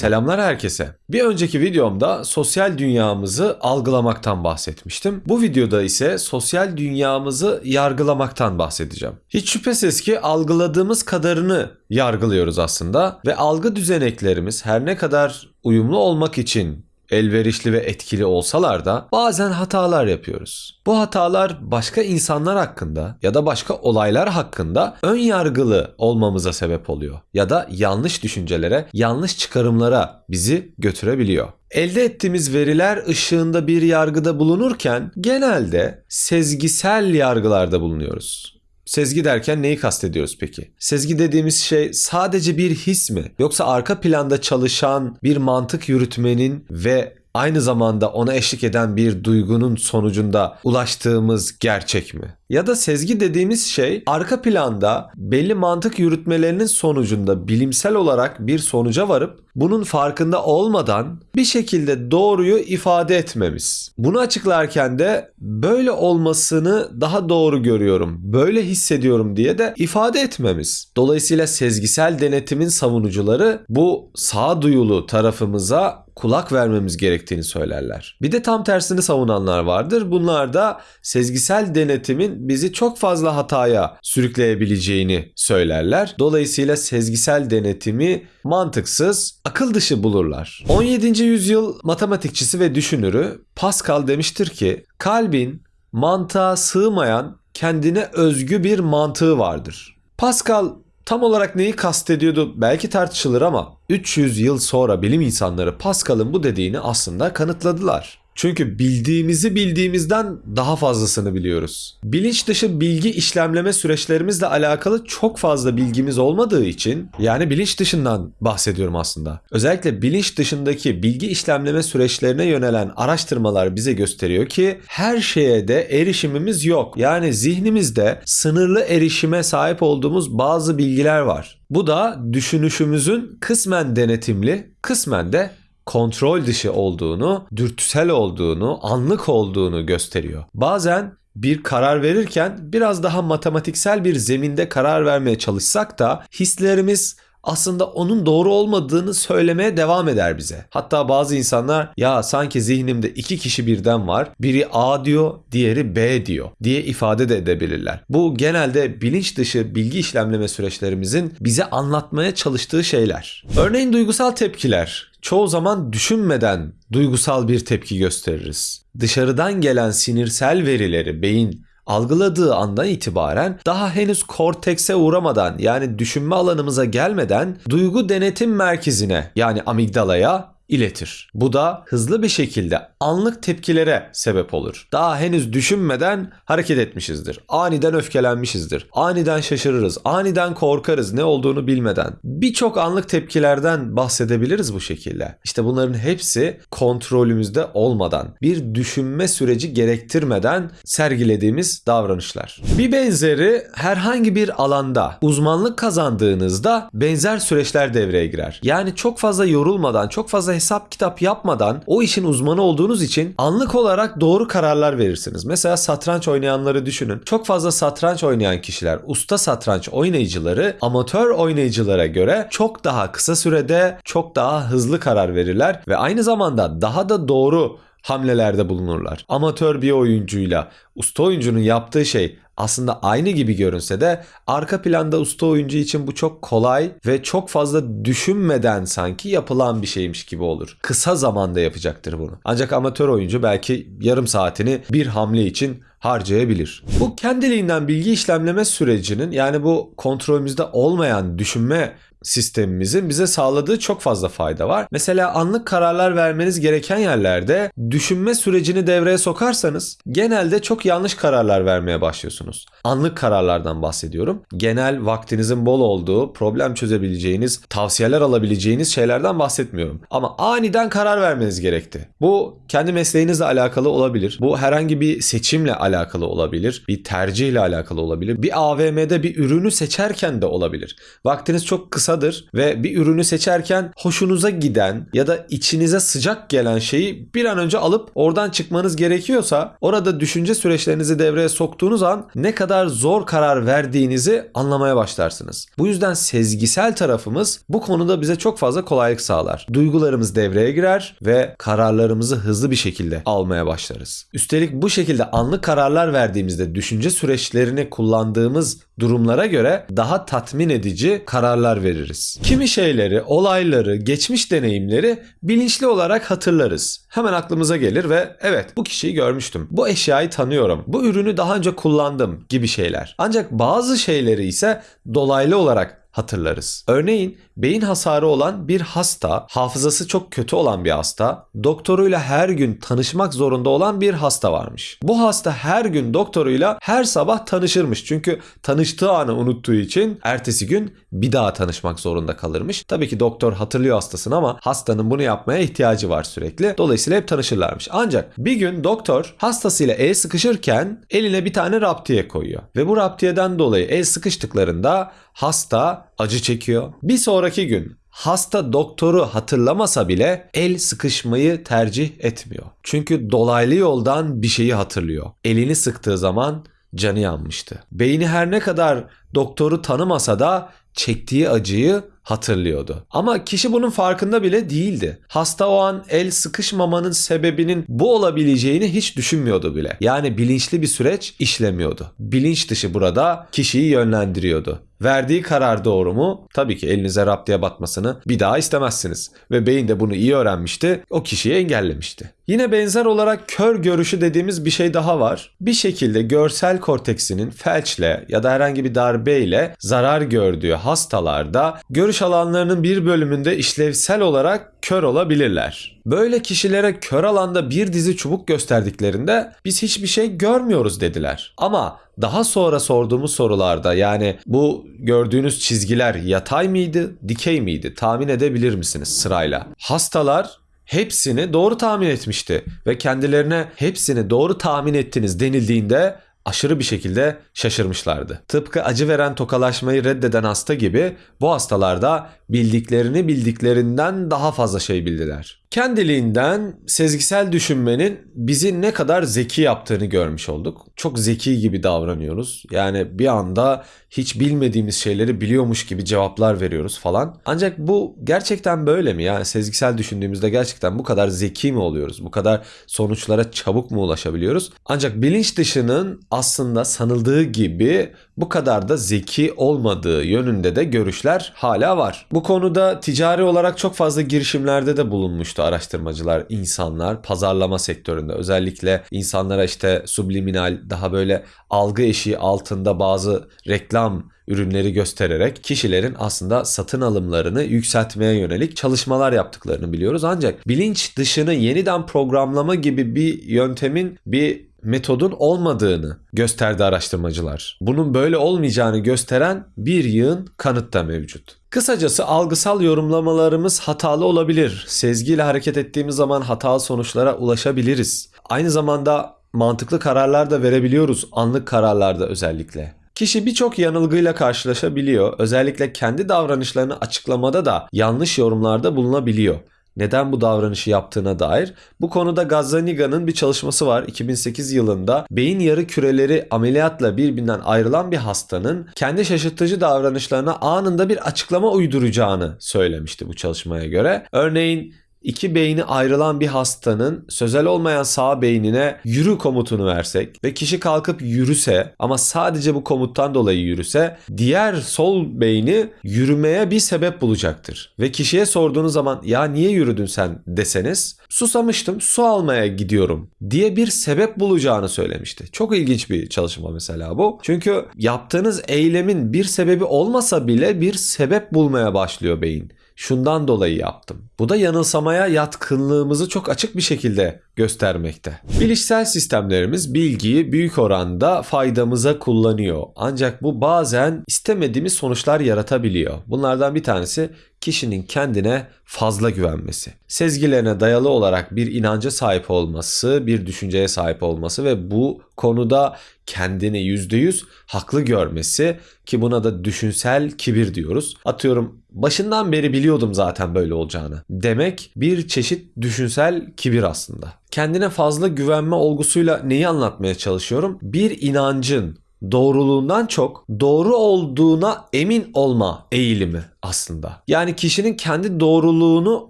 Selamlar herkese. Bir önceki videomda sosyal dünyamızı algılamaktan bahsetmiştim. Bu videoda ise sosyal dünyamızı yargılamaktan bahsedeceğim. Hiç şüphesiz ki algıladığımız kadarını yargılıyoruz aslında ve algı düzeneklerimiz her ne kadar uyumlu olmak için elverişli ve etkili olsalar da bazen hatalar yapıyoruz. Bu hatalar başka insanlar hakkında ya da başka olaylar hakkında ön yargılı olmamıza sebep oluyor ya da yanlış düşüncelere, yanlış çıkarımlara bizi götürebiliyor. Elde ettiğimiz veriler ışığında bir yargıda bulunurken genelde sezgisel yargılarda bulunuyoruz. Sezgi derken neyi kastediyoruz peki? Sezgi dediğimiz şey sadece bir his mi? Yoksa arka planda çalışan bir mantık yürütmenin ve aynı zamanda ona eşlik eden bir duygunun sonucunda ulaştığımız gerçek mi? Ya da sezgi dediğimiz şey arka planda belli mantık yürütmelerinin sonucunda bilimsel olarak bir sonuca varıp bunun farkında olmadan bir şekilde doğruyu ifade etmemiz. Bunu açıklarken de böyle olmasını daha doğru görüyorum, böyle hissediyorum diye de ifade etmemiz. Dolayısıyla sezgisel denetimin savunucuları bu sağduyulu tarafımıza kulak vermemiz gerektiğini söylerler. Bir de tam tersini savunanlar vardır. Bunlar da sezgisel denetimin bizi çok fazla hataya sürükleyebileceğini söylerler. Dolayısıyla sezgisel denetimi mantıksız, akıl dışı bulurlar. 17. yüzyıl matematikçisi ve düşünürü Pascal demiştir ki kalbin mantığa sığmayan kendine özgü bir mantığı vardır. Pascal tam olarak neyi kastediyordu belki tartışılır ama 300 yıl sonra bilim insanları Pascal'ın bu dediğini aslında kanıtladılar. Çünkü bildiğimizi bildiğimizden daha fazlasını biliyoruz. Bilinç dışı bilgi işlemleme süreçlerimizle alakalı çok fazla bilgimiz olmadığı için yani bilinç dışından bahsediyorum aslında. Özellikle bilinç dışındaki bilgi işlemleme süreçlerine yönelen araştırmalar bize gösteriyor ki her şeye de erişimimiz yok. Yani zihnimizde sınırlı erişime sahip olduğumuz bazı bilgiler var. Bu da düşünüşümüzün kısmen denetimli, kısmen de kontrol dışı olduğunu, dürtüsel olduğunu, anlık olduğunu gösteriyor. Bazen bir karar verirken biraz daha matematiksel bir zeminde karar vermeye çalışsak da hislerimiz aslında onun doğru olmadığını söylemeye devam eder bize. Hatta bazı insanlar ya sanki zihnimde iki kişi birden var. Biri A diyor, diğeri B diyor diye ifade de edebilirler. Bu genelde bilinç dışı bilgi işlemleme süreçlerimizin bize anlatmaya çalıştığı şeyler. Örneğin duygusal tepkiler çoğu zaman düşünmeden duygusal bir tepki gösteririz. Dışarıdan gelen sinirsel verileri beyin algıladığı andan itibaren daha henüz kortekse uğramadan yani düşünme alanımıza gelmeden duygu denetim merkezine yani amigdalaya iletir. Bu da hızlı bir şekilde anlık tepkilere sebep olur. Daha henüz düşünmeden hareket etmişizdir. Aniden öfkelenmişizdir. Aniden şaşırırız. Aniden korkarız ne olduğunu bilmeden. Birçok anlık tepkilerden bahsedebiliriz bu şekilde. İşte bunların hepsi kontrolümüzde olmadan, bir düşünme süreci gerektirmeden sergilediğimiz davranışlar. Bir benzeri herhangi bir alanda uzmanlık kazandığınızda benzer süreçler devreye girer. Yani çok fazla yorulmadan, çok fazla hesap kitap yapmadan o işin uzmanı olduğunuz için anlık olarak doğru kararlar verirsiniz. Mesela satranç oynayanları düşünün. Çok fazla satranç oynayan kişiler, usta satranç oynayıcıları amatör oynayıcılara göre çok daha kısa sürede çok daha hızlı karar verirler ve aynı zamanda daha da doğru hamlelerde bulunurlar. Amatör bir oyuncuyla usta oyuncunun yaptığı şey aslında aynı gibi görünse de arka planda usta oyuncu için bu çok kolay ve çok fazla düşünmeden sanki yapılan bir şeymiş gibi olur. Kısa zamanda yapacaktır bunu. Ancak amatör oyuncu belki yarım saatini bir hamle için harcayabilir. Bu kendiliğinden bilgi işlemleme sürecinin yani bu kontrolümüzde olmayan düşünme sistemimizin bize sağladığı çok fazla fayda var. Mesela anlık kararlar vermeniz gereken yerlerde düşünme sürecini devreye sokarsanız genelde çok yanlış kararlar vermeye başlıyorsunuz. Anlık kararlardan bahsediyorum. Genel vaktinizin bol olduğu, problem çözebileceğiniz, tavsiyeler alabileceğiniz şeylerden bahsetmiyorum. Ama aniden karar vermeniz gerekti. Bu kendi mesleğinizle alakalı olabilir. Bu herhangi bir seçimle alakalı olabilir. Bir tercihle alakalı olabilir. Bir AVM'de bir ürünü seçerken de olabilir. Vaktiniz çok kısa kısadır ve bir ürünü seçerken hoşunuza giden ya da içinize sıcak gelen şeyi bir an önce alıp oradan çıkmanız gerekiyorsa orada düşünce süreçlerinizi devreye soktuğunuz an ne kadar zor karar verdiğinizi anlamaya başlarsınız. Bu yüzden sezgisel tarafımız bu konuda bize çok fazla kolaylık sağlar. Duygularımız devreye girer ve kararlarımızı hızlı bir şekilde almaya başlarız. Üstelik bu şekilde anlık kararlar verdiğimizde düşünce süreçlerini kullandığımız durumlara göre daha tatmin edici kararlar veririz. Kimi şeyleri, olayları, geçmiş deneyimleri bilinçli olarak hatırlarız. Hemen aklımıza gelir ve evet bu kişiyi görmüştüm. Bu eşyayı tanıyorum. Bu ürünü daha önce kullandım gibi şeyler. Ancak bazı şeyleri ise dolaylı olarak hatırlarız. Örneğin beyin hasarı olan bir hasta, hafızası çok kötü olan bir hasta, doktoruyla her gün tanışmak zorunda olan bir hasta varmış. Bu hasta her gün doktoruyla her sabah tanışırmış. Çünkü tanıştığı anı unuttuğu için ertesi gün bir daha tanışmak zorunda kalırmış. Tabii ki doktor hatırlıyor hastasını ama hastanın bunu yapmaya ihtiyacı var sürekli. Dolayısıyla hep tanışırlarmış. Ancak bir gün doktor hastasıyla el sıkışırken eline bir tane raptiye koyuyor. Ve bu raptiyeden dolayı el sıkıştıklarında hasta acı çekiyor. Bir sonraki gün hasta doktoru hatırlamasa bile el sıkışmayı tercih etmiyor. Çünkü dolaylı yoldan bir şeyi hatırlıyor. Elini sıktığı zaman canı yanmıştı. Beyni her ne kadar doktoru tanımasa da çektiği acıyı hatırlıyordu. Ama kişi bunun farkında bile değildi. Hasta o an el sıkışmamanın sebebinin bu olabileceğini hiç düşünmüyordu bile. Yani bilinçli bir süreç işlemiyordu. Bilinç dışı burada kişiyi yönlendiriyordu. Verdiği karar doğru mu? Tabii ki elinize raptiye batmasını bir daha istemezsiniz. Ve beyin de bunu iyi öğrenmişti. O kişiyi engellemişti. Yine benzer olarak kör görüşü dediğimiz bir şey daha var. Bir şekilde görsel korteksinin felçle ya da herhangi bir darbeyle zarar gördüğü hastalarda görüş alanlarının bir bölümünde işlevsel olarak kör olabilirler. Böyle kişilere kör alanda bir dizi çubuk gösterdiklerinde biz hiçbir şey görmüyoruz dediler. Ama daha sonra sorduğumuz sorularda yani bu gördüğünüz çizgiler yatay mıydı, dikey miydi tahmin edebilir misiniz sırayla? Hastalar hepsini doğru tahmin etmişti ve kendilerine hepsini doğru tahmin ettiniz denildiğinde aşırı bir şekilde şaşırmışlardı. Tıpkı acı veren tokalaşmayı reddeden hasta gibi bu hastalarda bildiklerini bildiklerinden daha fazla şey bildiler. Kendiliğinden sezgisel düşünmenin bizi ne kadar zeki yaptığını görmüş olduk. Çok zeki gibi davranıyoruz. Yani bir anda hiç bilmediğimiz şeyleri biliyormuş gibi cevaplar veriyoruz falan. Ancak bu gerçekten böyle mi? Yani sezgisel düşündüğümüzde gerçekten bu kadar zeki mi oluyoruz? Bu kadar sonuçlara çabuk mu ulaşabiliyoruz? Ancak bilinç dışının aslında sanıldığı gibi bu kadar da zeki olmadığı yönünde de görüşler hala var. Bu konuda ticari olarak çok fazla girişimlerde de bulunmuştu araştırmacılar, insanlar pazarlama sektöründe özellikle insanlara işte subliminal daha böyle algı eşiği altında bazı reklam ürünleri göstererek kişilerin aslında satın alımlarını yükseltmeye yönelik çalışmalar yaptıklarını biliyoruz. Ancak bilinç dışını yeniden programlama gibi bir yöntemin bir metodun olmadığını gösterdi araştırmacılar. Bunun böyle olmayacağını gösteren bir yığın kanıt da mevcut. Kısacası algısal yorumlamalarımız hatalı olabilir. Sezgiyle hareket ettiğimiz zaman hatalı sonuçlara ulaşabiliriz. Aynı zamanda mantıklı kararlar da verebiliyoruz anlık kararlarda özellikle. Kişi birçok yanılgıyla karşılaşabiliyor. Özellikle kendi davranışlarını açıklamada da yanlış yorumlarda bulunabiliyor neden bu davranışı yaptığına dair. Bu konuda Gazzaniga'nın bir çalışması var 2008 yılında. Beyin yarı küreleri ameliyatla birbirinden ayrılan bir hastanın kendi şaşırtıcı davranışlarına anında bir açıklama uyduracağını söylemişti bu çalışmaya göre. Örneğin İki beyni ayrılan bir hastanın sözel olmayan sağ beynine yürü komutunu versek ve kişi kalkıp yürüse ama sadece bu komuttan dolayı yürüse diğer sol beyni yürümeye bir sebep bulacaktır. Ve kişiye sorduğunuz zaman ya niye yürüdün sen deseniz susamıştım su almaya gidiyorum diye bir sebep bulacağını söylemişti. Çok ilginç bir çalışma mesela bu. Çünkü yaptığınız eylemin bir sebebi olmasa bile bir sebep bulmaya başlıyor beyin şundan dolayı yaptım. Bu da yanılsamaya yatkınlığımızı çok açık bir şekilde göstermekte. Bilişsel sistemlerimiz bilgiyi büyük oranda faydamıza kullanıyor. Ancak bu bazen istemediğimiz sonuçlar yaratabiliyor. Bunlardan bir tanesi kişinin kendine fazla güvenmesi. Sezgilerine dayalı olarak bir inanca sahip olması, bir düşünceye sahip olması ve bu konuda kendini %100 haklı görmesi ki buna da düşünsel kibir diyoruz. Atıyorum başından beri biliyordum zaten böyle olacağını. Demek bir çeşit düşünsel kibir aslında. Kendine fazla güvenme olgusuyla neyi anlatmaya çalışıyorum? Bir inancın doğruluğundan çok doğru olduğuna emin olma eğilimi aslında. Yani kişinin kendi doğruluğunu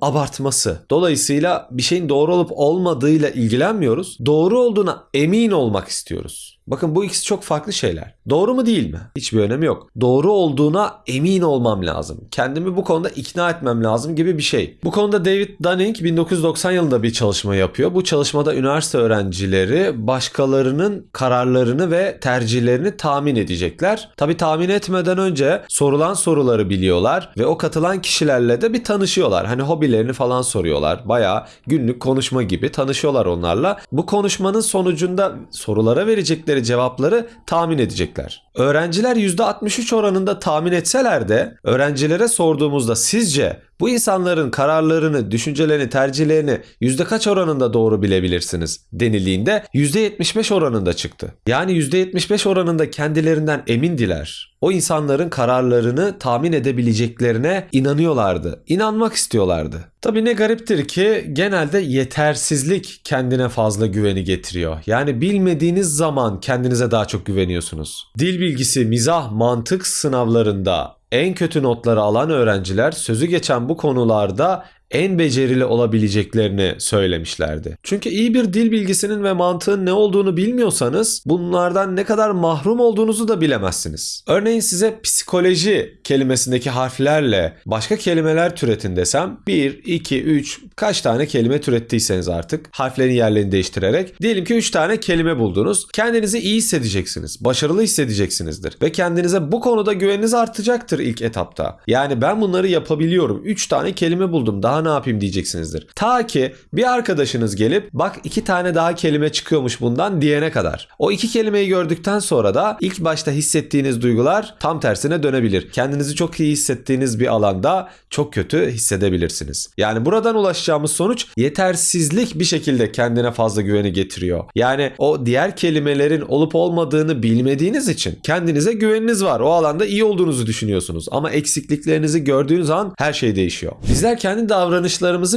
abartması. Dolayısıyla bir şeyin doğru olup olmadığıyla ilgilenmiyoruz. Doğru olduğuna emin olmak istiyoruz. Bakın bu ikisi çok farklı şeyler. Doğru mu değil mi? Hiçbir önemi yok. Doğru olduğuna emin olmam lazım. Kendimi bu konuda ikna etmem lazım gibi bir şey. Bu konuda David Dunning 1990 yılında bir çalışma yapıyor. Bu çalışmada üniversite öğrencileri başkalarının kararlarını ve tercihlerini tahmin edecekler. Tabi tahmin etmeden önce sorulan soruları biliyorlar ve o katılan kişilerle de bir tanışıyorlar. Hani hobilerini falan soruyorlar. Baya günlük konuşma gibi tanışıyorlar onlarla. Bu konuşmanın sonucunda sorulara verecekleri cevapları tahmin edecekler. Öğrenciler %63 oranında tahmin etseler de öğrencilere sorduğumuzda sizce bu insanların kararlarını, düşüncelerini, tercihlerini yüzde kaç oranında doğru bilebilirsiniz denildiğinde %75 oranında çıktı. Yani %75 oranında kendilerinden emindiler. O insanların kararlarını tahmin edebileceklerine inanıyorlardı. İnanmak istiyorlardı. Tabii ne gariptir ki genelde yetersizlik kendine fazla güveni getiriyor. Yani bilmediğiniz zaman kendinize daha çok güveniyorsunuz. Dil bilgisi, mizah, mantık sınavlarında en kötü notları alan öğrenciler sözü geçen bu konularda en becerili olabileceklerini söylemişlerdi. Çünkü iyi bir dil bilgisinin ve mantığın ne olduğunu bilmiyorsanız bunlardan ne kadar mahrum olduğunuzu da bilemezsiniz. Örneğin size psikoloji kelimesindeki harflerle başka kelimeler türetin desem 1, 2, 3 kaç tane kelime türettiyseniz artık harflerin yerlerini değiştirerek diyelim ki 3 tane kelime buldunuz. Kendinizi iyi hissedeceksiniz. Başarılı hissedeceksinizdir. Ve kendinize bu konuda güveniniz artacaktır ilk etapta. Yani ben bunları yapabiliyorum. 3 tane kelime buldum. Daha ne yapayım diyeceksinizdir. Ta ki bir arkadaşınız gelip bak iki tane daha kelime çıkıyormuş bundan diyene kadar. O iki kelimeyi gördükten sonra da ilk başta hissettiğiniz duygular tam tersine dönebilir. Kendinizi çok iyi hissettiğiniz bir alanda çok kötü hissedebilirsiniz. Yani buradan ulaşacağımız sonuç yetersizlik bir şekilde kendine fazla güveni getiriyor. Yani o diğer kelimelerin olup olmadığını bilmediğiniz için kendinize güveniniz var. O alanda iyi olduğunuzu düşünüyorsunuz. Ama eksikliklerinizi gördüğünüz an her şey değişiyor. Bizler kendi davranışlarımızı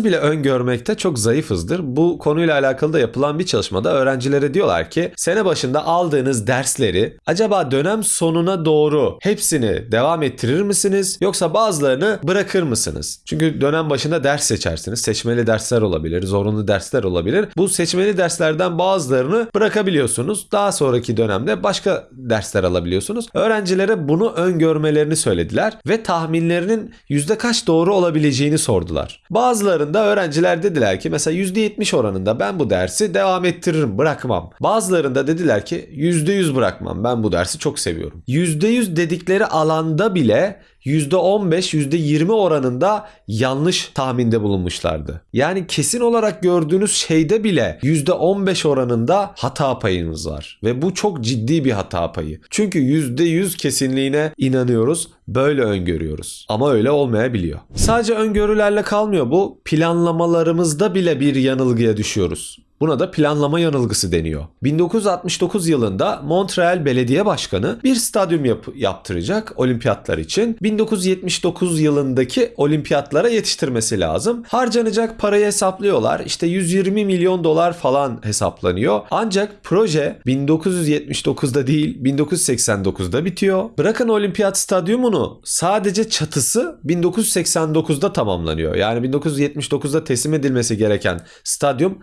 bile öngörmekte çok zayıfızdır. Bu konuyla alakalı da yapılan bir çalışmada öğrencilere diyorlar ki sene başında aldığınız dersleri acaba dönem sonuna doğru hepsini devam ettirir misiniz yoksa bazılarını bırakır mısınız? Çünkü dönem başında ders seçersiniz. Seçmeli dersler olabilir, zorunlu dersler olabilir. Bu seçmeli derslerden bazılarını bırakabiliyorsunuz. Daha sonraki dönemde başka dersler alabiliyorsunuz. Öğrencilere bunu öngörmelerini söylediler ve tahminlerinin yüzde kaç doğru olabileceğini sordular. Bazılarında öğrenciler dediler ki mesela %70 oranında ben bu dersi devam ettiririm bırakmam. Bazılarında dediler ki %100 bırakmam ben bu dersi çok seviyorum. %100 dedikleri alanda bile %15, %20 oranında yanlış tahminde bulunmuşlardı. Yani kesin olarak gördüğünüz şeyde bile %15 oranında hata payınız var. Ve bu çok ciddi bir hata payı. Çünkü %100 kesinliğine inanıyoruz, böyle öngörüyoruz. Ama öyle olmayabiliyor. Sadece öngörülerle kalmıyor bu. Planlamalarımızda bile bir yanılgıya düşüyoruz. Buna da planlama yanılgısı deniyor. 1969 yılında Montreal Belediye Başkanı bir stadyum yap- yaptıracak olimpiyatlar için. 1979 yılındaki olimpiyatlara yetiştirmesi lazım. Harcanacak parayı hesaplıyorlar. İşte 120 milyon dolar falan hesaplanıyor. Ancak proje 1979'da değil 1989'da bitiyor. Bırakın olimpiyat stadyumunu sadece çatısı 1989'da tamamlanıyor. Yani 1979'da teslim edilmesi gereken stadyum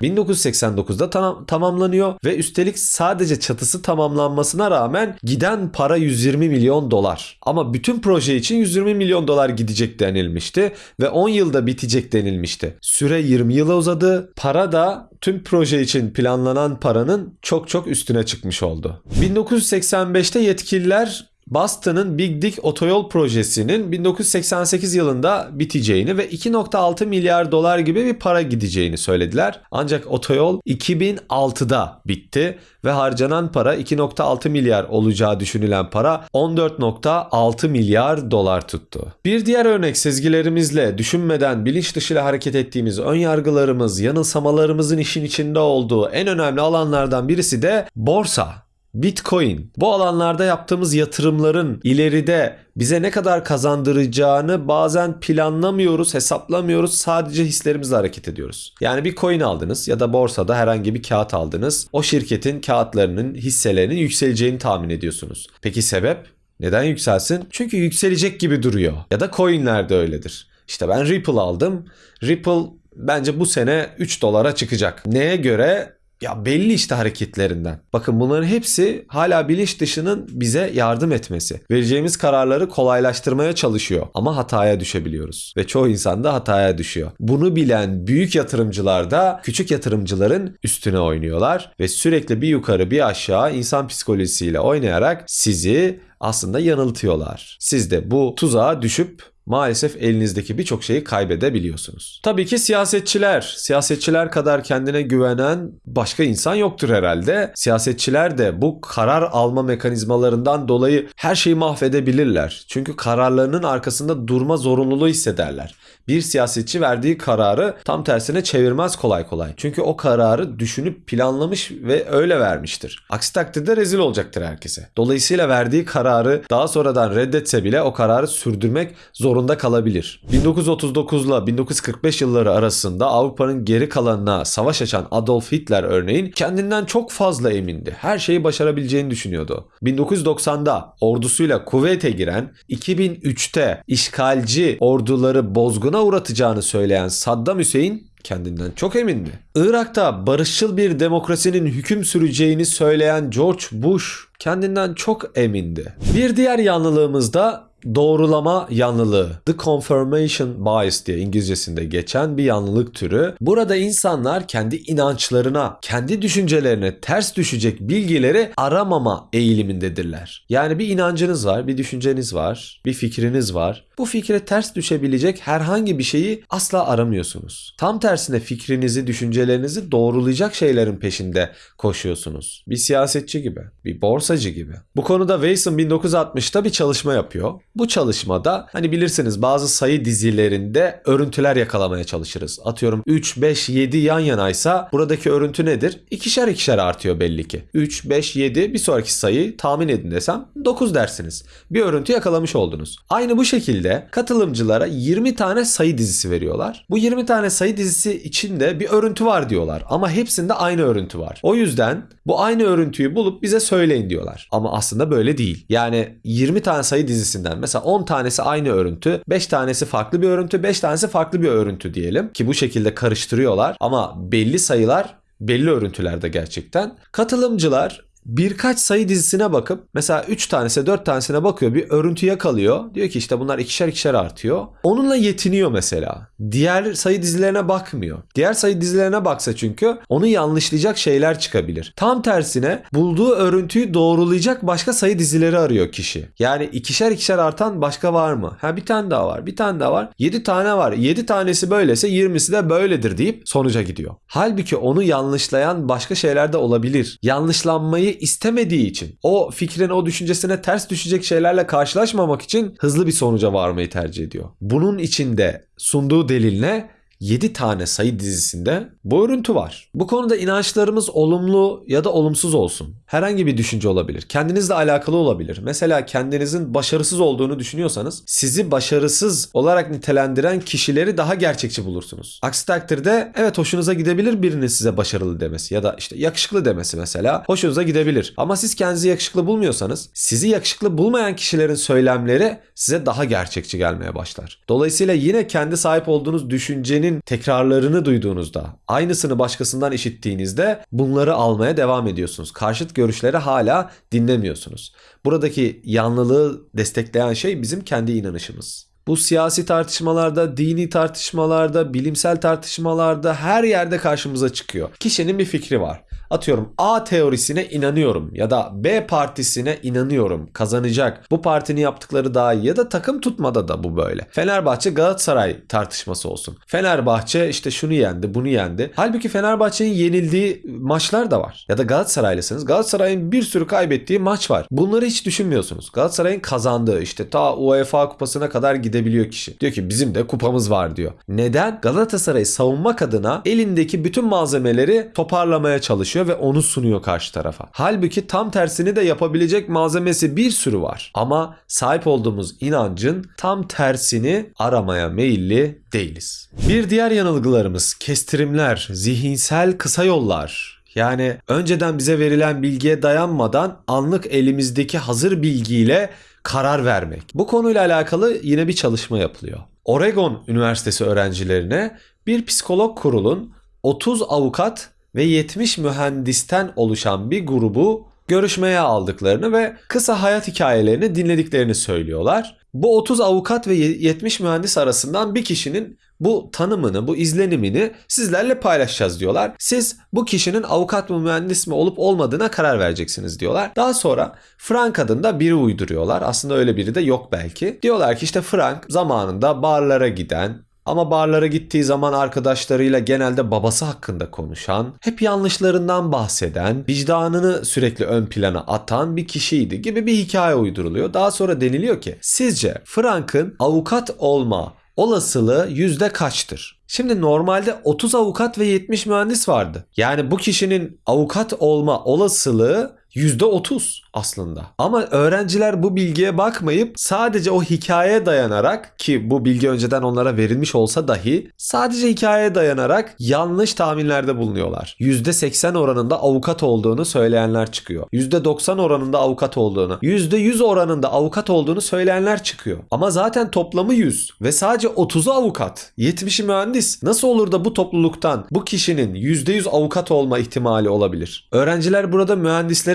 1989'da tam- tamamlanıyor ve üstelik sadece çatısı tamamlanmasına rağmen giden para 120 milyon dolar. Ama bütün proje için 120 milyon dolar gidecek denilmişti ve 10 yılda bitecek denilmişti. Süre 20 yıla uzadı. Para da tüm proje için planlanan paranın çok çok üstüne çıkmış oldu. 1985'te yetkililer Boston'ın Big Dick otoyol projesinin 1988 yılında biteceğini ve 2.6 milyar dolar gibi bir para gideceğini söylediler. Ancak otoyol 2006'da bitti ve harcanan para 2.6 milyar olacağı düşünülen para 14.6 milyar dolar tuttu. Bir diğer örnek sezgilerimizle, düşünmeden bilinç dışıyla hareket ettiğimiz ön yargılarımız, yanılsamalarımızın işin içinde olduğu en önemli alanlardan birisi de borsa. Bitcoin. Bu alanlarda yaptığımız yatırımların ileride bize ne kadar kazandıracağını bazen planlamıyoruz, hesaplamıyoruz. Sadece hislerimizle hareket ediyoruz. Yani bir coin aldınız ya da borsada herhangi bir kağıt aldınız. O şirketin kağıtlarının, hisselerinin yükseleceğini tahmin ediyorsunuz. Peki sebep? Neden yükselsin? Çünkü yükselecek gibi duruyor. Ya da coinler de öyledir. İşte ben Ripple aldım. Ripple bence bu sene 3 dolara çıkacak. Neye göre? Ya belli işte hareketlerinden. Bakın bunların hepsi hala bilinç dışının bize yardım etmesi. Vereceğimiz kararları kolaylaştırmaya çalışıyor ama hataya düşebiliyoruz. Ve çoğu insan da hataya düşüyor. Bunu bilen büyük yatırımcılar da küçük yatırımcıların üstüne oynuyorlar ve sürekli bir yukarı bir aşağı insan psikolojisiyle oynayarak sizi aslında yanıltıyorlar. Siz de bu tuzağa düşüp maalesef elinizdeki birçok şeyi kaybedebiliyorsunuz. Tabii ki siyasetçiler, siyasetçiler kadar kendine güvenen başka insan yoktur herhalde. Siyasetçiler de bu karar alma mekanizmalarından dolayı her şeyi mahvedebilirler. Çünkü kararlarının arkasında durma zorunluluğu hissederler. Bir siyasetçi verdiği kararı tam tersine çevirmez kolay kolay. Çünkü o kararı düşünüp planlamış ve öyle vermiştir. Aksi takdirde rezil olacaktır herkese. Dolayısıyla verdiği kararı daha sonradan reddetse bile o kararı sürdürmek zorunda kalabilir. 1939 ile 1945 yılları arasında Avrupa'nın geri kalanına savaş açan Adolf Hitler örneğin kendinden çok fazla emindi. Her şeyi başarabileceğini düşünüyordu. 1990'da ordusuyla Kuveyt'e giren, 2003'te işgalci orduları bozguna uğratacağını söyleyen Saddam Hüseyin kendinden çok emindi. Irak'ta barışçıl bir demokrasinin hüküm süreceğini söyleyen George Bush kendinden çok emindi. Bir diğer yanlılığımız da doğrulama yanlılığı. The confirmation bias diye İngilizcesinde geçen bir yanlılık türü. Burada insanlar kendi inançlarına, kendi düşüncelerine ters düşecek bilgileri aramama eğilimindedirler. Yani bir inancınız var, bir düşünceniz var, bir fikriniz var. Bu fikre ters düşebilecek herhangi bir şeyi asla aramıyorsunuz. Tam tersine fikrinizi, düşüncelerinizi doğrulayacak şeylerin peşinde koşuyorsunuz. Bir siyasetçi gibi, bir borsacı gibi. Bu konuda Weiss 1960'ta bir çalışma yapıyor. Bu çalışmada hani bilirsiniz bazı sayı dizilerinde örüntüler yakalamaya çalışırız. Atıyorum 3, 5, 7 yan yanaysa buradaki örüntü nedir? İkişer ikişer artıyor belli ki. 3, 5, 7 bir sonraki sayı tahmin edin desem 9 dersiniz. Bir örüntü yakalamış oldunuz. Aynı bu şekilde katılımcılara 20 tane sayı dizisi veriyorlar. Bu 20 tane sayı dizisi içinde bir örüntü var diyorlar ama hepsinde aynı örüntü var. O yüzden bu aynı örüntüyü bulup bize söyleyin diyorlar. Ama aslında böyle değil. Yani 20 tane sayı dizisinden mesela 10 tanesi aynı örüntü, 5 tanesi farklı bir örüntü, 5 tanesi farklı bir örüntü diyelim ki bu şekilde karıştırıyorlar ama belli sayılar belli örüntülerde gerçekten. Katılımcılar birkaç sayı dizisine bakıp mesela 3 tanesi 4 tanesine bakıyor bir örüntü yakalıyor. Diyor ki işte bunlar ikişer ikişer artıyor. Onunla yetiniyor mesela. Diğer sayı dizilerine bakmıyor. Diğer sayı dizilerine baksa çünkü onu yanlışlayacak şeyler çıkabilir. Tam tersine bulduğu örüntüyü doğrulayacak başka sayı dizileri arıyor kişi. Yani ikişer ikişer artan başka var mı? Ha bir tane daha var. Bir tane daha var. 7 tane var. 7 tanesi böylese 20'si de böyledir deyip sonuca gidiyor. Halbuki onu yanlışlayan başka şeyler de olabilir. Yanlışlanmayı istemediği için o fikrin o düşüncesine ters düşecek şeylerle karşılaşmamak için hızlı bir sonuca varmayı tercih ediyor. Bunun içinde sunduğu delil ne? 7 tane sayı dizisinde bu örüntü var. Bu konuda inançlarımız olumlu ya da olumsuz olsun. Herhangi bir düşünce olabilir. Kendinizle alakalı olabilir. Mesela kendinizin başarısız olduğunu düşünüyorsanız sizi başarısız olarak nitelendiren kişileri daha gerçekçi bulursunuz. Aksi takdirde evet hoşunuza gidebilir birinin size başarılı demesi ya da işte yakışıklı demesi mesela hoşunuza gidebilir. Ama siz kendinizi yakışıklı bulmuyorsanız sizi yakışıklı bulmayan kişilerin söylemleri size daha gerçekçi gelmeye başlar. Dolayısıyla yine kendi sahip olduğunuz düşüncenin tekrarlarını duyduğunuzda, aynısını başkasından işittiğinizde bunları almaya devam ediyorsunuz. Karşıt görüşleri hala dinlemiyorsunuz. Buradaki yanlılığı destekleyen şey bizim kendi inanışımız. Bu siyasi tartışmalarda, dini tartışmalarda, bilimsel tartışmalarda her yerde karşımıza çıkıyor. Kişinin bir fikri var. Atıyorum A teorisine inanıyorum ya da B partisine inanıyorum kazanacak. Bu partinin yaptıkları daha iyi ya da takım tutmada da bu böyle. Fenerbahçe Galatasaray tartışması olsun. Fenerbahçe işte şunu yendi bunu yendi. Halbuki Fenerbahçe'nin yenildiği maçlar da var. Ya da Galatasaraylısınız. Galatasaray'ın bir sürü kaybettiği maç var. Bunları hiç düşünmüyorsunuz. Galatasaray'ın kazandığı işte ta UEFA kupasına kadar gidebiliyor kişi. Diyor ki bizim de kupamız var diyor. Neden? Galatasaray'ı savunmak adına elindeki bütün malzemeleri toparlamaya çalışıyor ve onu sunuyor karşı tarafa. Halbuki tam tersini de yapabilecek malzemesi bir sürü var. Ama sahip olduğumuz inancın tam tersini aramaya meyilli değiliz. Bir diğer yanılgılarımız kestirimler, zihinsel kısa yollar. Yani önceden bize verilen bilgiye dayanmadan anlık elimizdeki hazır bilgiyle karar vermek. Bu konuyla alakalı yine bir çalışma yapılıyor. Oregon Üniversitesi öğrencilerine bir psikolog kurulun 30 avukat ve 70 mühendisten oluşan bir grubu görüşmeye aldıklarını ve kısa hayat hikayelerini dinlediklerini söylüyorlar. Bu 30 avukat ve 70 mühendis arasından bir kişinin bu tanımını, bu izlenimini sizlerle paylaşacağız diyorlar. Siz bu kişinin avukat mı mühendis mi olup olmadığına karar vereceksiniz diyorlar. Daha sonra Frank adında biri uyduruyorlar. Aslında öyle biri de yok belki. Diyorlar ki işte Frank zamanında barlara giden, ama barlara gittiği zaman arkadaşlarıyla genelde babası hakkında konuşan, hep yanlışlarından bahseden, vicdanını sürekli ön plana atan bir kişiydi gibi bir hikaye uyduruluyor. Daha sonra deniliyor ki sizce Frank'ın avukat olma olasılığı yüzde kaçtır? Şimdi normalde 30 avukat ve 70 mühendis vardı. Yani bu kişinin avukat olma olasılığı %30 aslında. Ama öğrenciler bu bilgiye bakmayıp sadece o hikayeye dayanarak ki bu bilgi önceden onlara verilmiş olsa dahi sadece hikayeye dayanarak yanlış tahminlerde bulunuyorlar. %80 oranında avukat olduğunu söyleyenler çıkıyor. %90 oranında avukat olduğunu, %100 oranında avukat olduğunu söyleyenler çıkıyor. Ama zaten toplamı 100 ve sadece 30'u avukat, 70'i mühendis. Nasıl olur da bu topluluktan bu kişinin %100 avukat olma ihtimali olabilir? Öğrenciler burada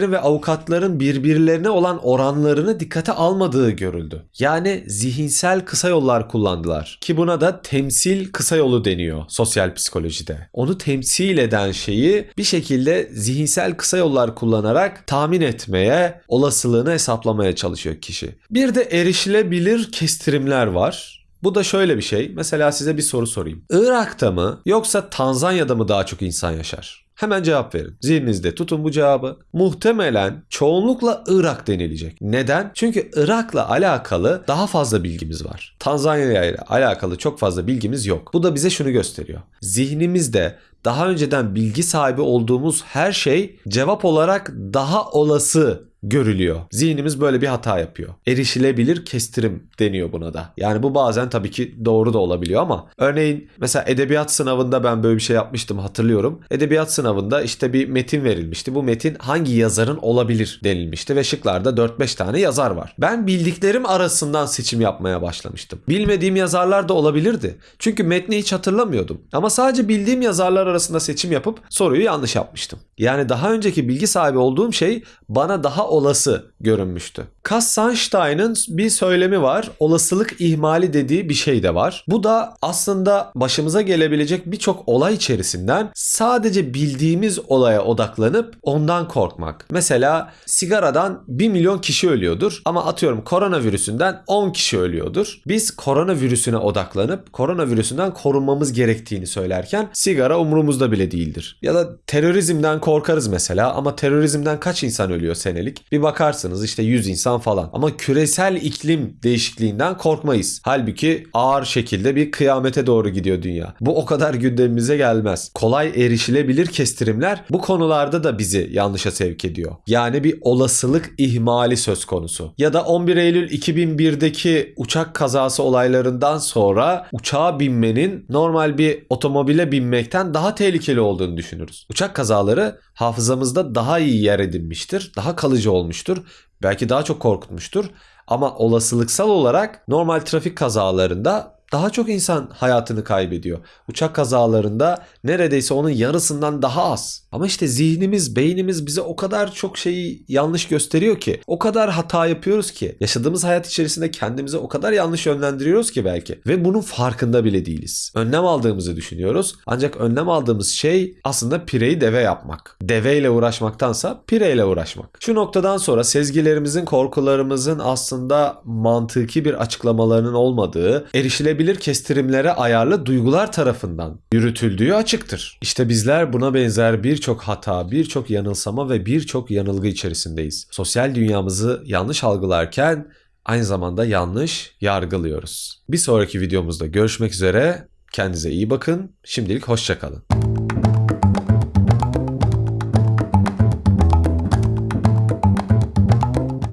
mühendislerin ve avukatların birbirlerine olan oranlarını dikkate almadığı görüldü. Yani zihinsel kısa yollar kullandılar. Ki buna da temsil kısa yolu deniyor sosyal psikolojide. Onu temsil eden şeyi bir şekilde zihinsel kısa yollar kullanarak tahmin etmeye, olasılığını hesaplamaya çalışıyor kişi. Bir de erişilebilir kestirimler var. Bu da şöyle bir şey. Mesela size bir soru sorayım. Irak'ta mı yoksa Tanzanya'da mı daha çok insan yaşar? Hemen cevap verin. Zihninizde tutun bu cevabı. Muhtemelen çoğunlukla Irak denilecek. Neden? Çünkü Irak'la alakalı daha fazla bilgimiz var. Tanzanya ile alakalı çok fazla bilgimiz yok. Bu da bize şunu gösteriyor. Zihnimizde daha önceden bilgi sahibi olduğumuz her şey cevap olarak daha olası görülüyor. Zihnimiz böyle bir hata yapıyor. Erişilebilir kestirim deniyor buna da. Yani bu bazen tabii ki doğru da olabiliyor ama örneğin mesela edebiyat sınavında ben böyle bir şey yapmıştım hatırlıyorum. Edebiyat sınavında işte bir metin verilmişti. Bu metin hangi yazarın olabilir denilmişti ve şıklarda 4-5 tane yazar var. Ben bildiklerim arasından seçim yapmaya başlamıştım. Bilmediğim yazarlar da olabilirdi. Çünkü metni hiç hatırlamıyordum. Ama sadece bildiğim yazarlar arasında seçim yapıp soruyu yanlış yapmıştım. Yani daha önceki bilgi sahibi olduğum şey bana daha olası görünmüştü. Cass Sunstein'ın bir söylemi var. Olasılık ihmali dediği bir şey de var. Bu da aslında başımıza gelebilecek birçok olay içerisinden sadece bildiğimiz olaya odaklanıp ondan korkmak. Mesela sigaradan 1 milyon kişi ölüyordur ama atıyorum koronavirüsünden 10 kişi ölüyordur. Biz koronavirüsüne odaklanıp koronavirüsünden korunmamız gerektiğini söylerken sigara umurumuzda bile değildir. Ya da terörizmden korkarız mesela ama terörizmden kaç insan ölüyor senelik? Bir bakarsınız işte 100 insan falan. Ama küresel iklim değişikliğinden korkmayız. Halbuki ağır şekilde bir kıyamete doğru gidiyor dünya. Bu o kadar gündemimize gelmez. Kolay erişilebilir kestirimler bu konularda da bizi yanlışa sevk ediyor. Yani bir olasılık ihmali söz konusu. Ya da 11 Eylül 2001'deki uçak kazası olaylarından sonra uçağa binmenin normal bir otomobile binmekten daha tehlikeli olduğunu düşünürüz. Uçak kazaları hafızamızda daha iyi yer edinmiştir, daha kalıcı olmuştur, belki daha çok korkutmuştur. Ama olasılıksal olarak normal trafik kazalarında daha çok insan hayatını kaybediyor. Uçak kazalarında neredeyse onun yarısından daha az. Ama işte zihnimiz, beynimiz bize o kadar çok şeyi yanlış gösteriyor ki, o kadar hata yapıyoruz ki, yaşadığımız hayat içerisinde kendimize o kadar yanlış yönlendiriyoruz ki belki ve bunun farkında bile değiliz. Önlem aldığımızı düşünüyoruz. Ancak önlem aldığımız şey aslında pireyi deve yapmak. Deveyle uğraşmaktansa pireyle uğraşmak. Şu noktadan sonra sezgilerimizin, korkularımızın aslında mantıki bir açıklamalarının olmadığı, erişilebilir kestirimlere ayarlı duygular tarafından yürütüldüğü açıktır. İşte bizler buna benzer birçok hata, birçok yanılsama ve birçok yanılgı içerisindeyiz. Sosyal dünyamızı yanlış algılarken aynı zamanda yanlış yargılıyoruz. Bir sonraki videomuzda görüşmek üzere. Kendinize iyi bakın. Şimdilik hoşçakalın.